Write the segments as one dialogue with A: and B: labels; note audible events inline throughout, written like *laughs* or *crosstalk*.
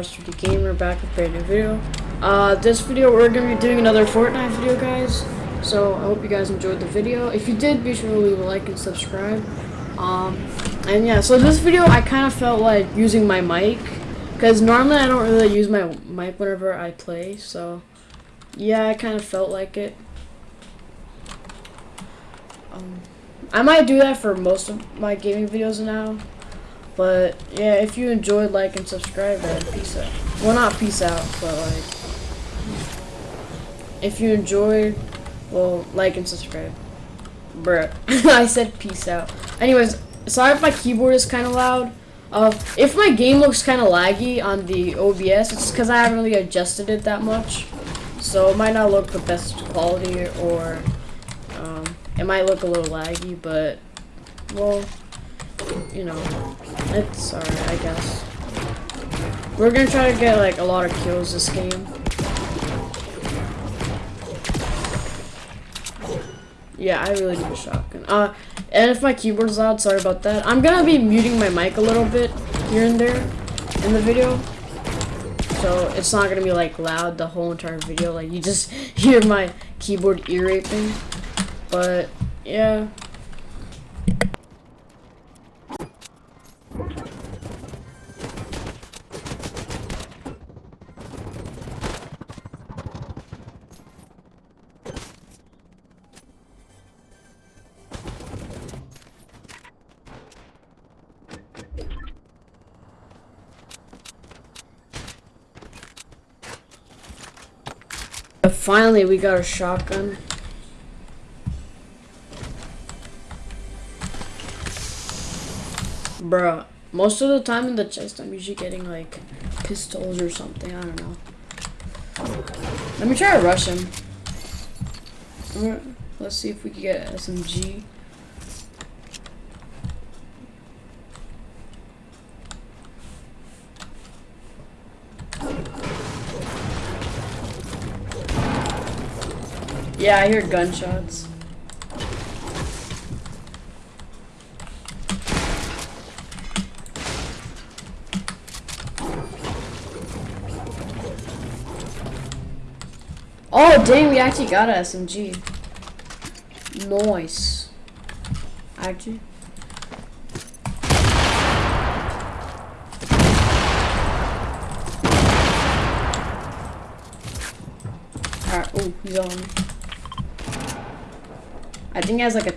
A: the Gamer back with a brand new video. Uh, this video we're gonna be doing another Fortnite video, guys. So I hope you guys enjoyed the video. If you did, be sure to leave a like and subscribe. Um, and yeah, so this video I kind of felt like using my mic because normally I don't really use my mic whenever I play. So yeah, I kind of felt like it. Um, I might do that for most of my gaming videos now. But yeah, if you enjoyed, like and subscribe, then peace out. Well, not peace out, but like, if you enjoyed, well, like and subscribe. Bruh, *laughs* I said peace out. Anyways, sorry if my keyboard is kind of loud. Uh, if my game looks kind of laggy on the OBS, it's because I haven't really adjusted it that much. So it might not look the best quality, or um, it might look a little laggy, but, well, you know, it's alright, I guess. We're gonna try to get like a lot of kills this game. Yeah, I really need a shotgun. Uh, and if my keyboard's loud, sorry about that. I'm gonna be muting my mic a little bit here and there in the video. So it's not gonna be like loud the whole entire video. Like you just *laughs* hear my keyboard ear raping. But yeah. Finally, we got a shotgun. Bruh, most of the time in the chest, I'm usually getting like pistols or something. I don't know. Let me try to rush him. Let's see if we can get SMG. Yeah, I hear gunshots. Oh, dang, we actually got a SMG. Nice. Actually. Alright, oh, he's on me. I think he has like a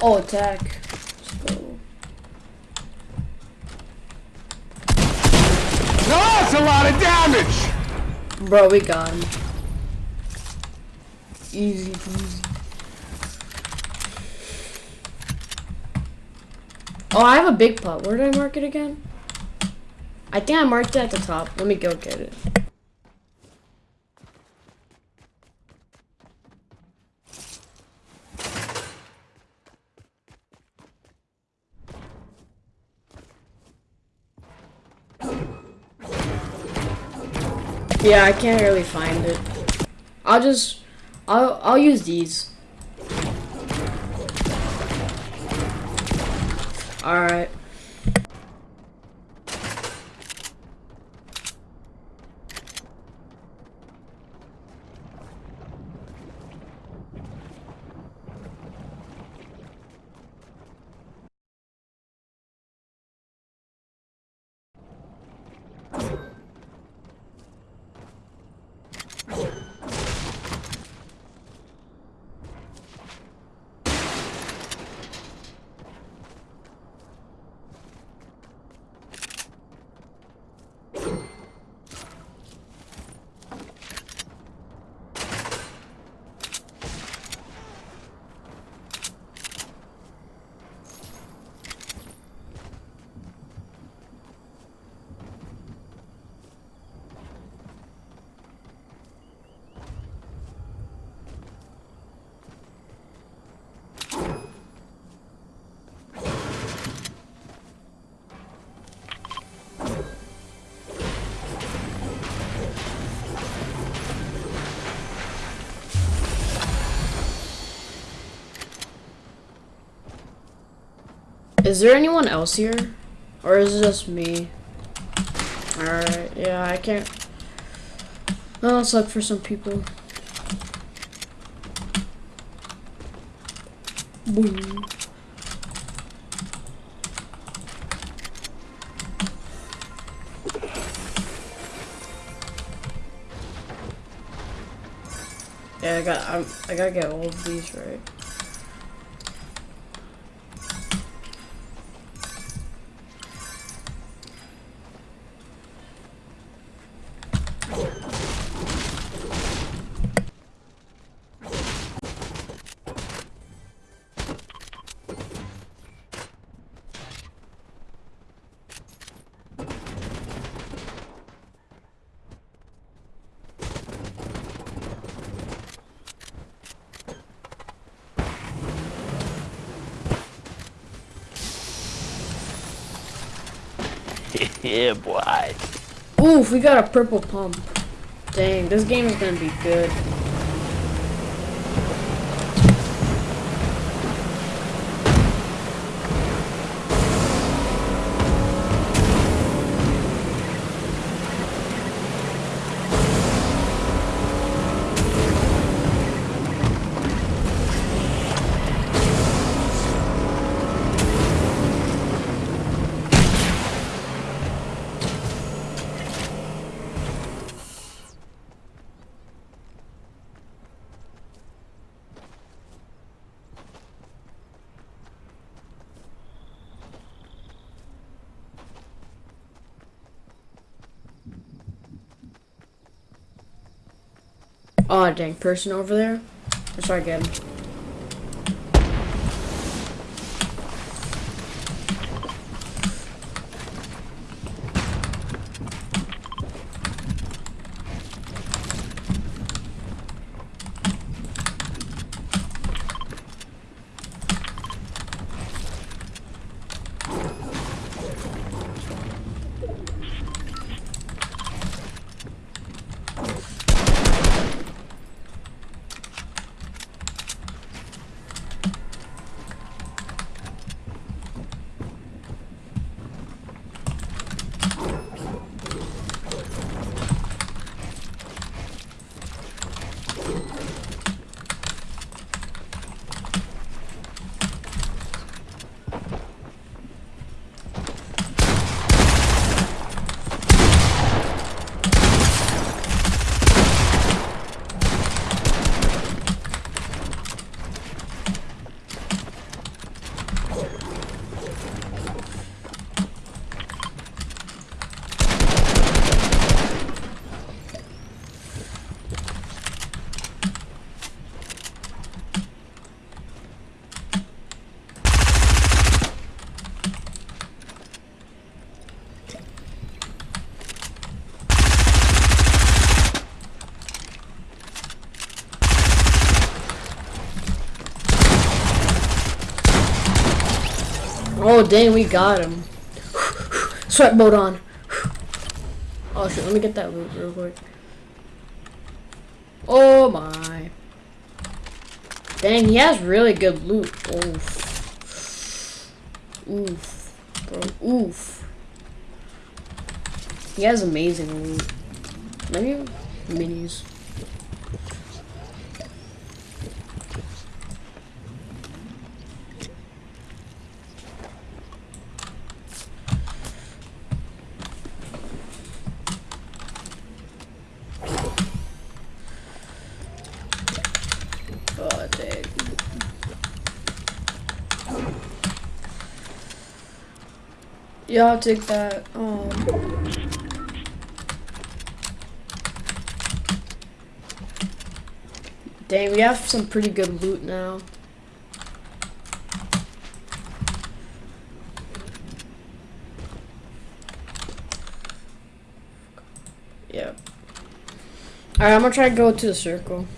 A: Oh, attack.
B: No, That's a lot of damage!
A: Bro, we got him. Easy peasy. Oh, I have a big pot. Where did I mark it again? I think I marked it at the top. Let me go get it. Yeah, I can't really find it. I'll just, I'll, I'll use these. Alright. Is there anyone else here? Or is it just me? Alright, yeah, I can't. Let's look for some people. Boom. Yeah, I got. I'm, I gotta get all of these right.
C: Yeah, boy.
A: Oof, we got a purple pump. Dang, this game is gonna be good. Oh dang, person over there. Let's try again. Oh dang, we got him. Sweat mode on. Oh shit, let me get that loot real quick. Oh my. Dang, he has really good loot. Oof. Oof. Bro, oof. He has amazing loot. Maybe minis. Oh, dang. Yeah, I'll take that. Um. Dang, we have some pretty good loot now. Yep. Alright, I'm gonna try to go to the circle.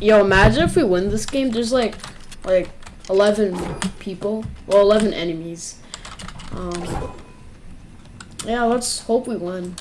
A: Yo, imagine if we win this game. There's like, like, 11 people. Well, 11 enemies. Um, yeah, let's hope we win.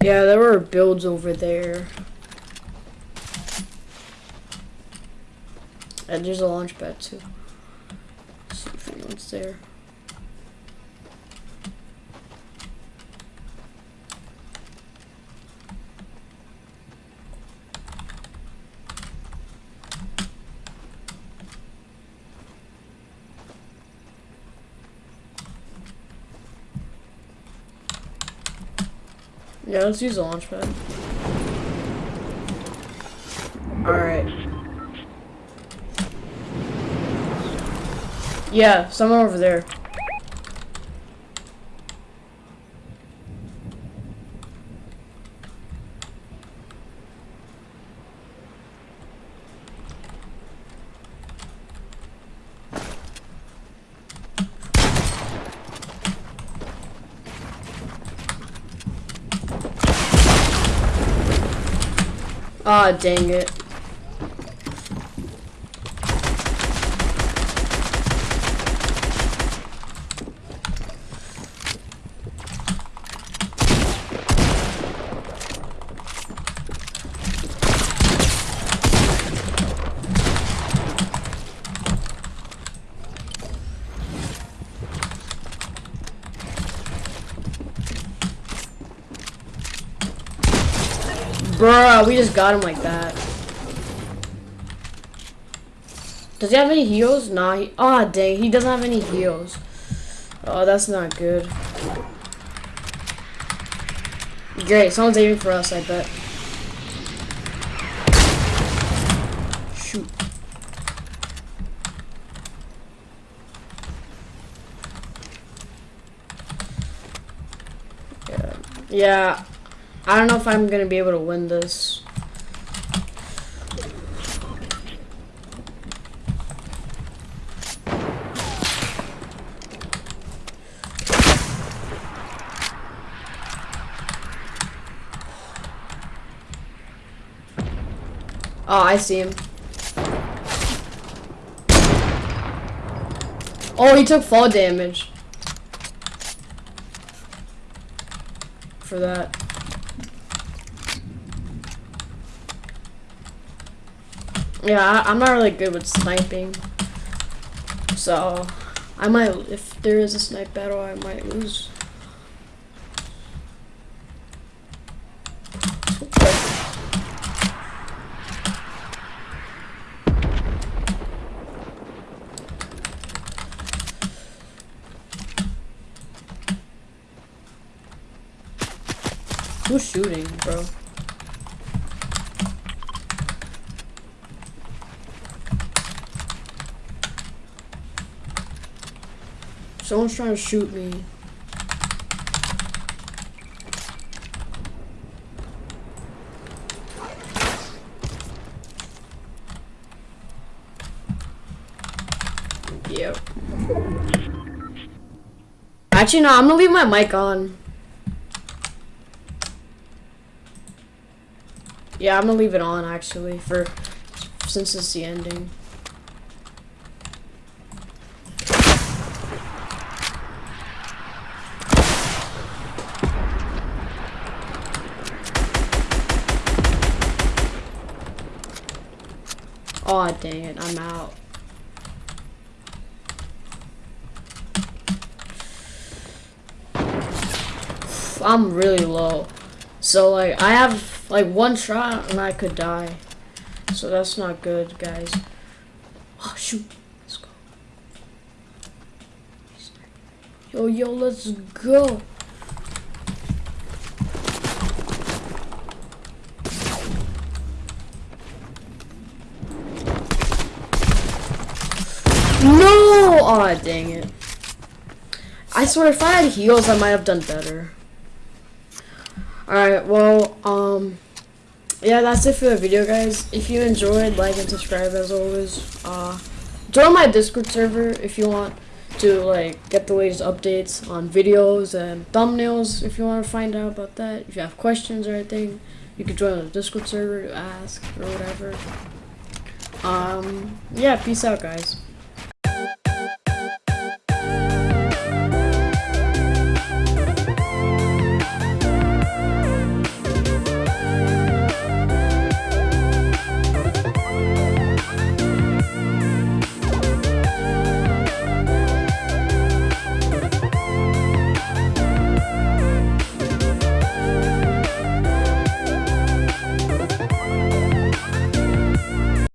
A: Yeah, there were builds over there. And there's a launch pad too. Let's see if anyone's there. Yeah, let's use the launch pad. Alright. Yeah, someone over there. Ah, dang it. Bruh, we just got him like that. Does he have any heals? Nah, he- Aw, dang, he doesn't have any heals. Oh, that's not good. Great, someone's aiming for us, I bet. Shoot. Yeah. Yeah. I don't know if I'm gonna be able to win this. Oh, I see him. Oh, he took fall damage. For that. Yeah, I'm not really good with sniping. So, I might, if there is a snipe battle, I might lose. Who's shooting, bro? Someone's trying to shoot me. Yep. Actually, no, I'm gonna leave my mic on. Yeah, I'm gonna leave it on actually for since it's the ending. Aw, dang it, I'm out. I'm really low. So, like, I have, like, one shot and I could die. So that's not good, guys. Oh, shoot. Let's go. Yo, yo, let's go. No! Aw, dang it. I swear, if I had heals, I might have done better. Alright, well, um, yeah, that's it for the video, guys. If you enjoyed, like and subscribe as always. Uh, join my Discord server if you want to, like, get the latest updates on videos and thumbnails if you want to find out about that. If you have questions or anything, you can join the Discord server to ask or whatever. Um, yeah, peace out, guys.